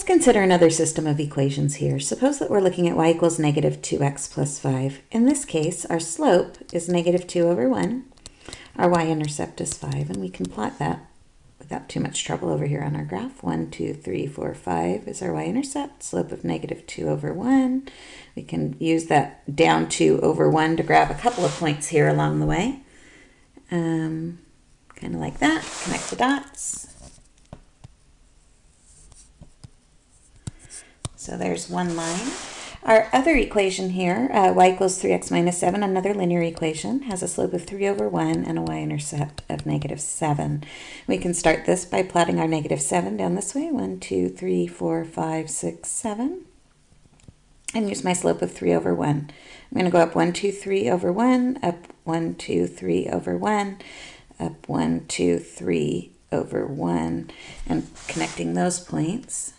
Let's consider another system of equations here. Suppose that we're looking at y equals negative 2x plus 5. In this case, our slope is negative 2 over 1. Our y-intercept is 5, and we can plot that without too much trouble over here on our graph. 1, 2, 3, 4, 5 is our y-intercept, slope of negative 2 over 1. We can use that down 2 over 1 to grab a couple of points here along the way. Um, kind of like that, connect the dots. So there's one line. Our other equation here, uh, y equals 3x minus 7, another linear equation, has a slope of 3 over 1 and a y-intercept of negative 7. We can start this by plotting our negative 7 down this way, 1, 2, 3, 4, 5, 6, 7, and use my slope of 3 over 1. I'm going to go up 1, 2, 3 over 1, up 1, 2, 3 over 1, up 1, 2, 3 over 1, and connecting those points.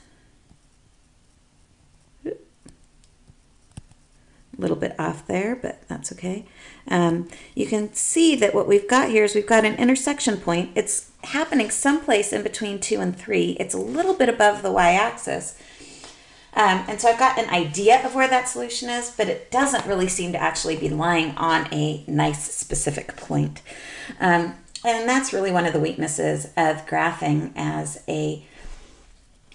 A little bit off there, but that's okay. Um, you can see that what we've got here is we've got an intersection point. It's happening someplace in between 2 and 3. It's a little bit above the y-axis. Um, and so I've got an idea of where that solution is, but it doesn't really seem to actually be lying on a nice specific point. Um, and that's really one of the weaknesses of graphing as a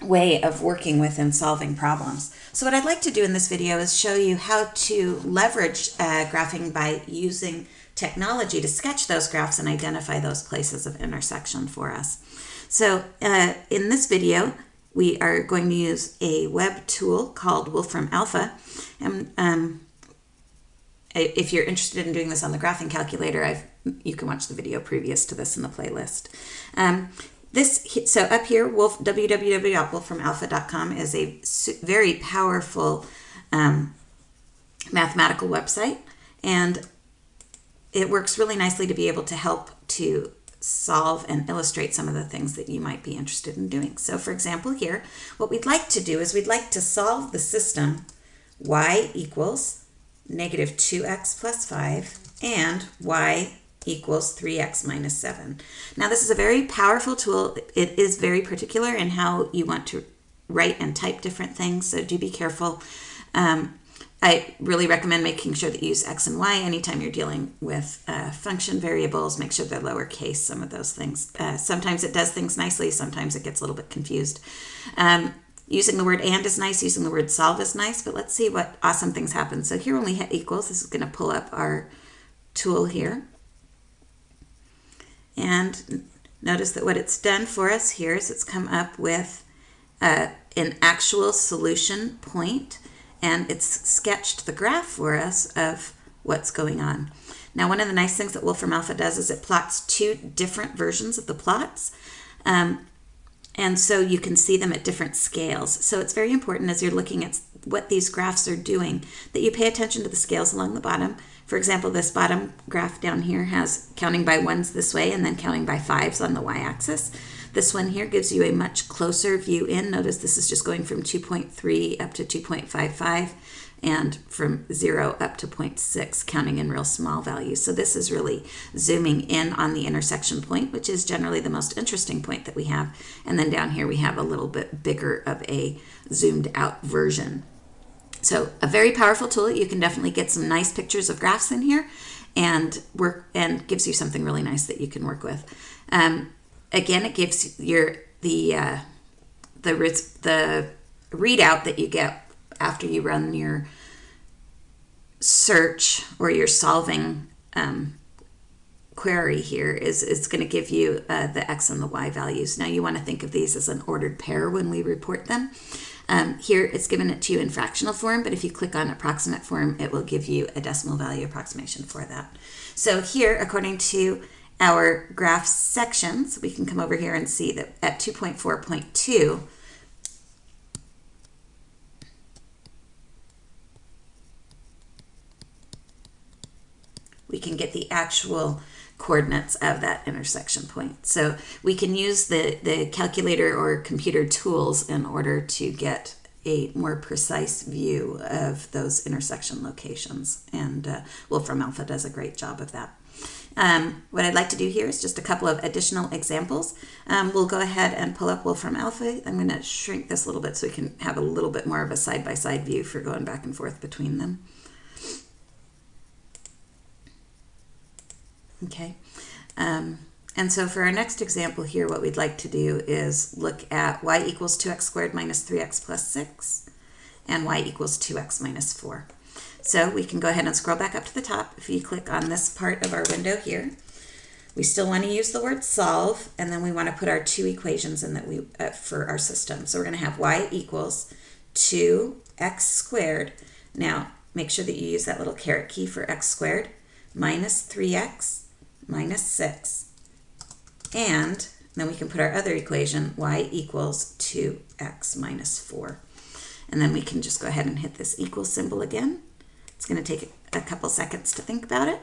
way of working with and solving problems. So what I'd like to do in this video is show you how to leverage uh, graphing by using technology to sketch those graphs and identify those places of intersection for us. So uh, in this video, we are going to use a web tool called Wolfram Alpha. And um, if you're interested in doing this on the graphing calculator, I've, you can watch the video previous to this in the playlist. Um, this so up here, wolf, www.wolframalpha.com is a very powerful um, mathematical website, and it works really nicely to be able to help to solve and illustrate some of the things that you might be interested in doing. So for example here, what we'd like to do is we'd like to solve the system y equals negative 2x plus 5 and y equals 3x minus 7. Now this is a very powerful tool. It is very particular in how you want to write and type different things, so do be careful. Um, I really recommend making sure that you use x and y anytime you're dealing with uh, function variables. Make sure they're lowercase, some of those things. Uh, sometimes it does things nicely, sometimes it gets a little bit confused. Um, using the word and is nice, using the word solve is nice, but let's see what awesome things happen. So here when we hit equals, this is going to pull up our tool here. And notice that what it's done for us here is it's come up with uh, an actual solution point and it's sketched the graph for us of what's going on. Now, one of the nice things that Wolfram Alpha does is it plots two different versions of the plots. Um, and so you can see them at different scales. So it's very important as you're looking at what these graphs are doing that you pay attention to the scales along the bottom for example, this bottom graph down here has counting by ones this way and then counting by fives on the y-axis. This one here gives you a much closer view in. Notice this is just going from 2.3 up to 2.55 and from 0 up to 0.6, counting in real small values. So this is really zooming in on the intersection point, which is generally the most interesting point that we have. And then down here we have a little bit bigger of a zoomed out version so a very powerful tool. You can definitely get some nice pictures of graphs in here and work and gives you something really nice that you can work with. Um, again, it gives your the uh, the the readout that you get after you run your search or your solving um, query here is it's going to give you uh, the x and the y values. Now you want to think of these as an ordered pair when we report them. Um, here it's given it to you in fractional form, but if you click on approximate form, it will give you a decimal value approximation for that. So here, according to our graph sections, we can come over here and see that at 2.4.2, we can get the actual coordinates of that intersection point. So we can use the, the calculator or computer tools in order to get a more precise view of those intersection locations. And uh, Wolfram Alpha does a great job of that. Um, what I'd like to do here is just a couple of additional examples. Um, we'll go ahead and pull up Wolfram Alpha. I'm going to shrink this a little bit so we can have a little bit more of a side-by-side -side view for going back and forth between them. Okay. Um, and so for our next example here, what we'd like to do is look at y equals 2x squared minus 3x plus 6 and y equals 2x minus 4. So we can go ahead and scroll back up to the top. If you click on this part of our window here, we still want to use the word solve, and then we want to put our two equations in that we uh, for our system. So we're going to have y equals 2x squared. Now, make sure that you use that little caret key for x squared minus 3x minus 6. And then we can put our other equation, y equals 2x minus 4. And then we can just go ahead and hit this equal symbol again. It's going to take a couple seconds to think about it.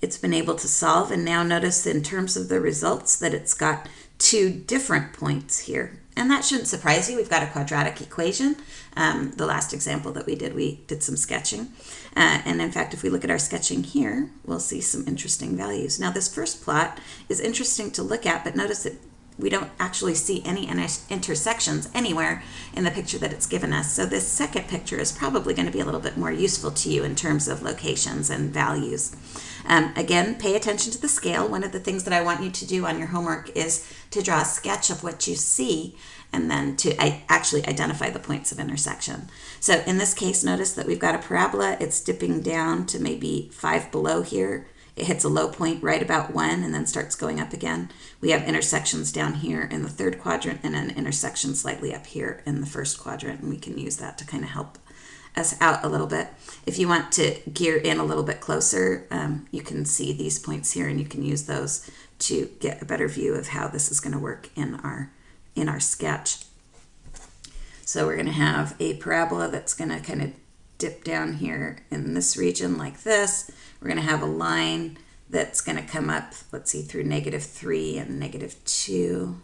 It's been able to solve, and now notice in terms of the results that it's got two different points here. And that shouldn't surprise you. We've got a quadratic equation. Um, the last example that we did, we did some sketching. Uh, and in fact, if we look at our sketching here, we'll see some interesting values. Now this first plot is interesting to look at, but notice that we don't actually see any intersections anywhere in the picture that it's given us. So this second picture is probably going to be a little bit more useful to you in terms of locations and values. Um, again, pay attention to the scale. One of the things that I want you to do on your homework is to draw a sketch of what you see and then to actually identify the points of intersection. So in this case, notice that we've got a parabola. It's dipping down to maybe five below here. It hits a low point right about one and then starts going up again. We have intersections down here in the third quadrant and an intersection slightly up here in the first quadrant. And we can use that to kind of help us out a little bit. If you want to gear in a little bit closer, um, you can see these points here and you can use those to get a better view of how this is going to work in our, in our sketch. So we're going to have a parabola that's going to kind of dip down here in this region like this. We're going to have a line that's going to come up, let's see, through negative 3 and negative 2.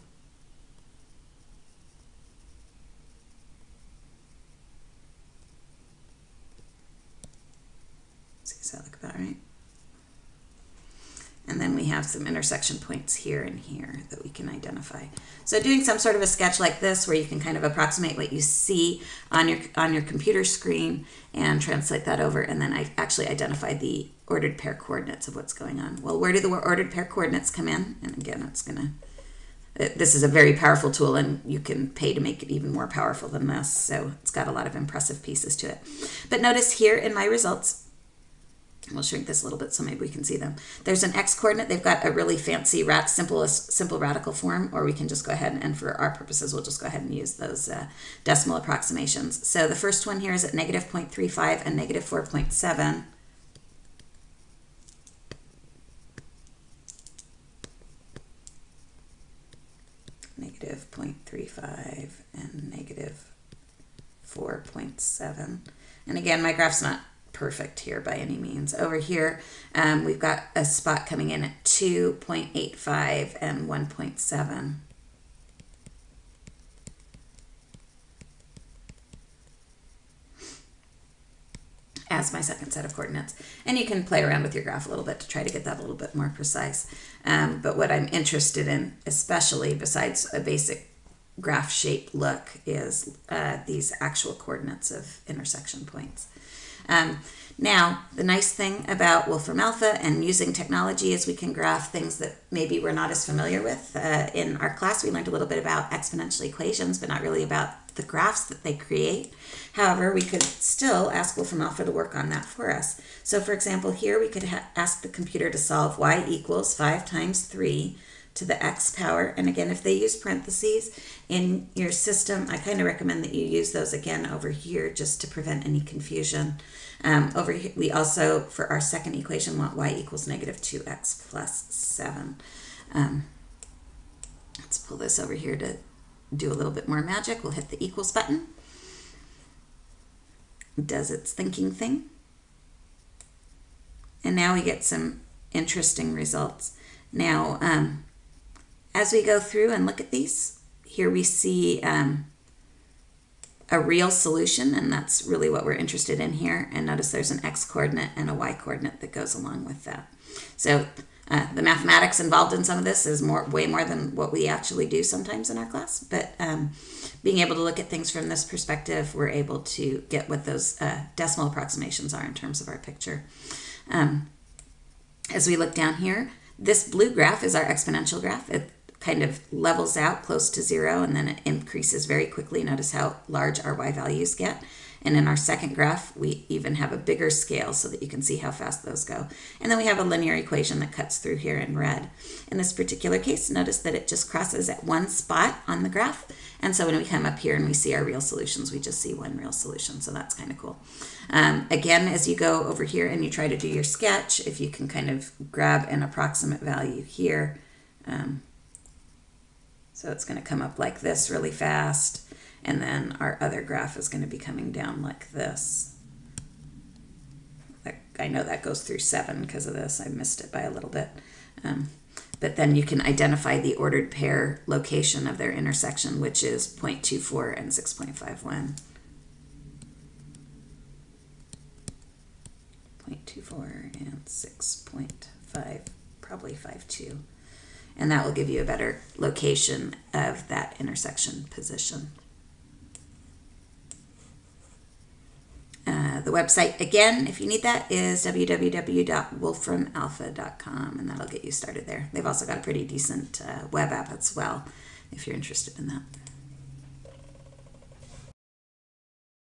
Does that look about right? And then we have some intersection points here and here that we can identify. So doing some sort of a sketch like this where you can kind of approximate what you see on your on your computer screen and translate that over and then I actually identify the ordered pair coordinates of what's going on. Well, where do the ordered pair coordinates come in? And again, it's going to this is a very powerful tool and you can pay to make it even more powerful than this. So it's got a lot of impressive pieces to it. But notice here in my results, We'll shrink this a little bit so maybe we can see them. There's an x coordinate. They've got a really fancy rat, simple, simple radical form, or we can just go ahead and, and for our purposes, we'll just go ahead and use those uh, decimal approximations. So the first one here is at negative 0.35 and negative 4.7. Negative 0.35 and negative 4.7. And again, my graph's not perfect here by any means. Over here, um, we've got a spot coming in at 2.85 and 1.7. as my second set of coordinates. And you can play around with your graph a little bit to try to get that a little bit more precise. Um, but what I'm interested in, especially besides a basic graph shape look, is uh, these actual coordinates of intersection points. Um, now, the nice thing about Wolfram Alpha and using technology is we can graph things that maybe we're not as familiar with. Uh, in our class, we learned a little bit about exponential equations, but not really about the graphs that they create. However, we could still ask Wolfram Alpha to work on that for us. So for example, here we could ask the computer to solve y equals 5 times 3 to the x power. And again, if they use parentheses in your system, I kind of recommend that you use those again over here just to prevent any confusion. Um, over here, we also, for our second equation, want y equals negative 2x plus 7. Um, let's pull this over here to do a little bit more magic. We'll hit the equals button. does its thinking thing. And now we get some interesting results. Now, um, as we go through and look at these, here we see um, a real solution, and that's really what we're interested in here. And notice there's an x coordinate and a y coordinate that goes along with that. So uh, the mathematics involved in some of this is more, way more than what we actually do sometimes in our class. But um, being able to look at things from this perspective, we're able to get what those uh, decimal approximations are in terms of our picture. Um, as we look down here, this blue graph is our exponential graph. It kind of levels out close to zero and then it increases very quickly. Notice how large our y values get. And in our second graph, we even have a bigger scale so that you can see how fast those go. And then we have a linear equation that cuts through here in red. In this particular case, notice that it just crosses at one spot on the graph. And so when we come up here and we see our real solutions, we just see one real solution. So that's kind of cool. Um, again, as you go over here and you try to do your sketch, if you can kind of grab an approximate value here, um, so it's going to come up like this really fast. And then our other graph is going to be coming down like this. I know that goes through 7 because of this. I missed it by a little bit. Um, but then you can identify the ordered pair location of their intersection, which is 0.24 and 6.51. 0.24 and 6.5, probably 5.2 and that will give you a better location of that intersection position. Uh, the website, again, if you need that, is www.wolframalpha.com, and that'll get you started there. They've also got a pretty decent uh, web app as well, if you're interested in that.